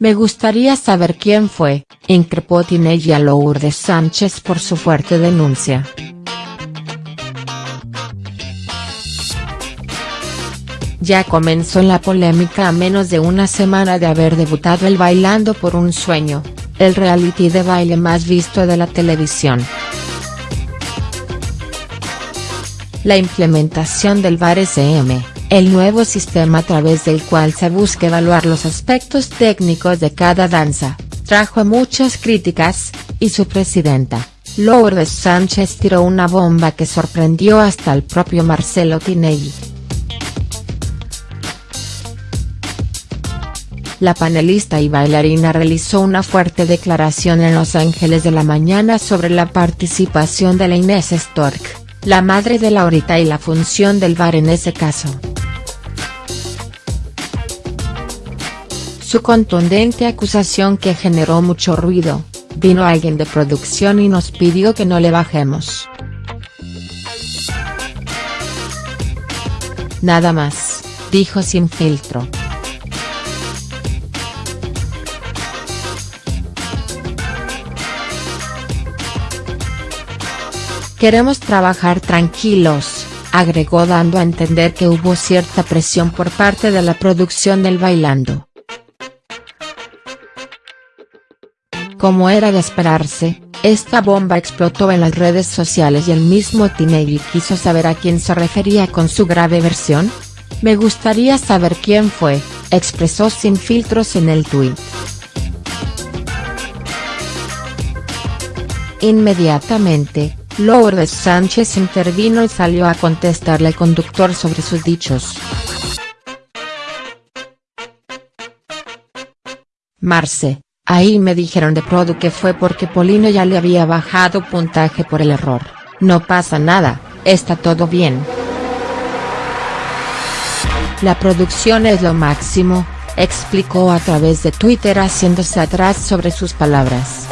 Me gustaría saber quién fue, increpó Tinelli a Lourdes Sánchez por su fuerte denuncia. Ya comenzó la polémica a menos de una semana de haber debutado el Bailando por un Sueño, el reality de baile más visto de la televisión. La implementación del VAR SM, el nuevo sistema a través del cual se busca evaluar los aspectos técnicos de cada danza, trajo muchas críticas, y su presidenta, Lourdes Sánchez tiró una bomba que sorprendió hasta el propio Marcelo Tinelli. la panelista y bailarina realizó una fuerte declaración en Los Ángeles de la Mañana sobre la participación de la Inés Stork, la madre de Laurita y la función del bar en ese caso. Su contundente acusación que generó mucho ruido, vino alguien de producción y nos pidió que no le bajemos. Nada más, dijo sin filtro. Queremos trabajar tranquilos, agregó dando a entender que hubo cierta presión por parte de la producción del Bailando. Como era de esperarse, esta bomba explotó en las redes sociales y el mismo Tinelli quiso saber a quién se refería con su grave versión. Me gustaría saber quién fue, expresó sin filtros en el tuit. Inmediatamente, Lourdes Sánchez intervino y salió a contestarle al conductor sobre sus dichos. Marce, ahí me dijeron de Produ que fue porque Polino ya le había bajado puntaje por el error, no pasa nada, está todo bien. La producción es lo máximo, explicó a través de Twitter haciéndose atrás sobre sus palabras.